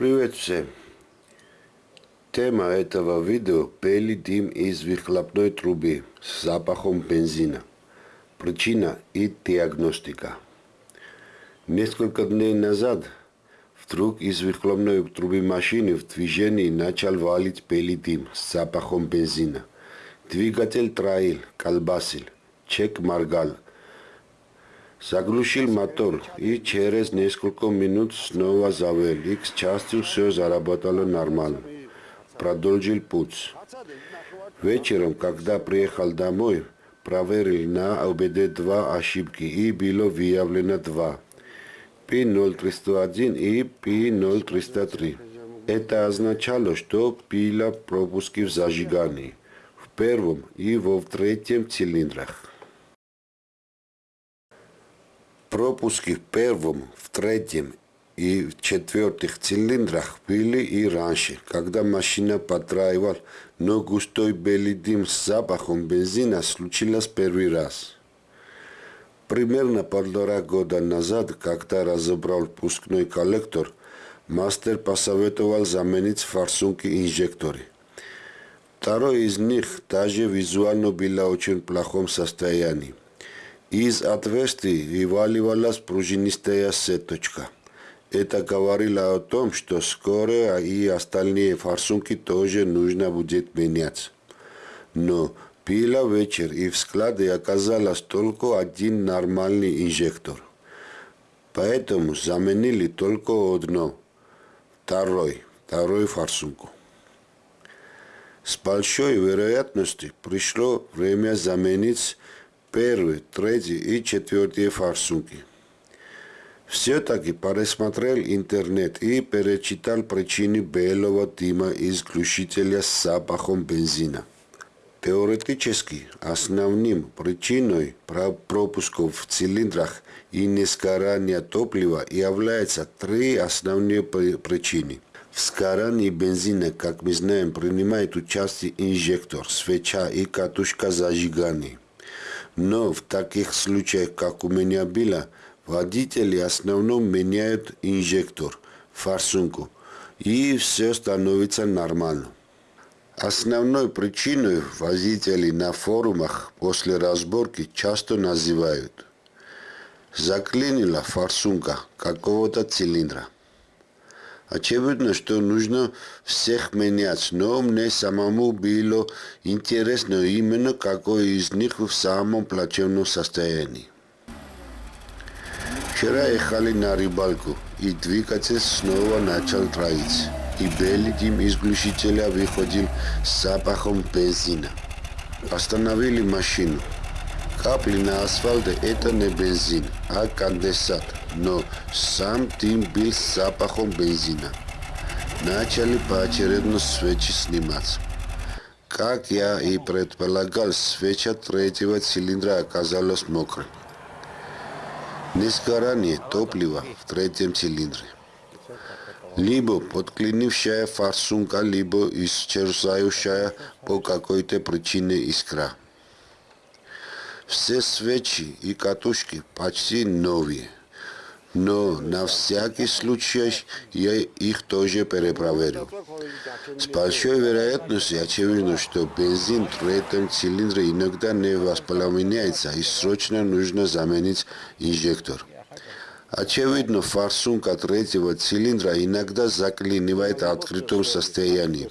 Привет всем! Тема этого видео – белый дым из выхлопной трубы с запахом бензина. Причина и диагностика. Несколько дней назад вдруг из выхлопной трубы машины в движении начал валить белый дым с запахом бензина. Двигатель троил, колбасил, чек моргал – Заглушил мотор и через несколько минут снова завел. И к счастью все заработало нормально. Продолжил путь. Вечером, когда приехал домой, проверил на ОБД-2 ошибки и было выявлено два. P0301 и P0303. Это означало, что пила пропуски в зажигании в первом и во третьем цилиндрах. Пропуски в первом, в третьем и в четвертых цилиндрах были и раньше, когда машина подраивал, но густой белый дым с запахом бензина случилось первый раз. Примерно полтора года назад, когда разобрал пускной коллектор, мастер посоветовал заменить форсунки инжекторы. Второй из них даже визуально было очень плохом состоянии. Из отверстий вываливалась пружинистая сеточка. Это говорило о том, что скоро и остальные форсунки тоже нужно будет менять. Но пила вечер и в складе оказалось только один нормальный инжектор. Поэтому заменили только одно, второй, вторую форсунку. С большой вероятностью пришло время заменить первый, третий и четвертый форсунки. Все-таки пересмотрел интернет и перечитал причины белого дыма из с запахом бензина. Теоретически основным причиной пропусков в цилиндрах и несгорания топлива являются три основные причины. В сгорании бензина, как мы знаем, принимает участие инжектор, свеча и катушка зажигания. Но в таких случаях, как у меня было, водители в основном меняют инжектор, форсунку, и все становится нормально. Основной причиной водителей на форумах после разборки часто называют заклинила форсунка какого-то цилиндра. Очевидно, что нужно всех менять, но мне самому было интересно именно какой из них в самом плачевном состоянии. Вчера ехали на рыбалку, и двигатель снова начал троить, и белый дым из глушителя выходил с запахом бензина. Остановили машину. Капли на асфальте – это не бензин, а конденсат но сам дым был с запахом бензина. Начали поочередно свечи снимать. Как я и предполагал, свеча третьего цилиндра оказалась мокрой. Несгорание топлива в третьем цилиндре. Либо подклинившая форсунка, либо исчезающая по какой-то причине искра. Все свечи и катушки почти новые но на всякий случай я их тоже перепроверил. С большой вероятностью очевидно, что бензин в третьем цилиндре иногда не воспламеняется и срочно нужно заменить инжектор. Очевидно, форсунка третьего цилиндра иногда заклинивает в открытом состоянии.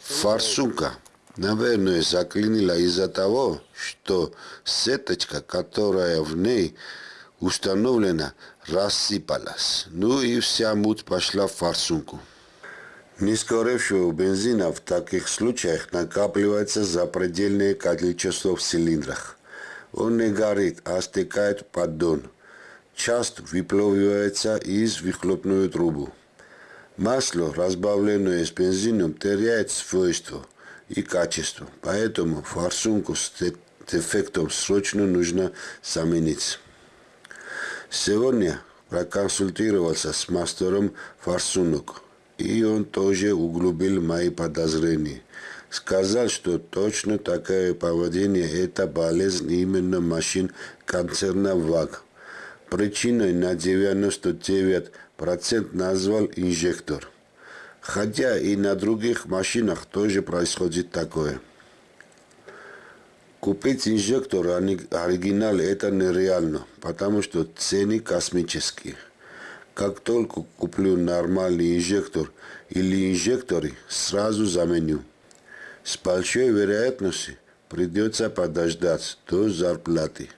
Форсунка, наверное, заклинила из-за того, что сеточка, которая в ней установлена, рассыпалась. Ну и вся муть пошла в форсунку. Несгоревшего бензина в таких случаях накапливается запредельное количество в цилиндрах. Он не горит, а стекает в поддон. Часто выплавливается из выхлопную трубу. Масло, разбавленное с бензином, теряет свойства и качество, поэтому форсунку с дефектом срочно нужно заменить. Сегодня проконсультировался с мастером форсунок, и он тоже углубил мои подозрения. Сказал, что точно такое поведение – это болезнь именно машин концерна ВАГ. Причиной на 99% назвал инжектор. Хотя и на других машинах тоже происходит такое. Купить инжектор оригинал это нереально, потому что цены космические. Как только куплю нормальный инжектор или инжекторы, сразу заменю. С большой вероятностью придется подождать до зарплаты,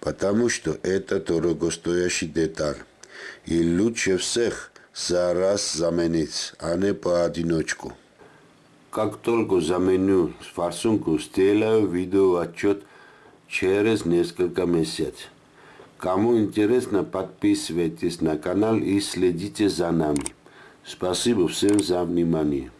потому что это дорогостоящий деталь. И лучше всех за раз заменить, а не поодиночку. Как только заменю форсунку, сделаю видеоотчет через несколько месяцев. Кому интересно, подписывайтесь на канал и следите за нами. Спасибо всем за внимание.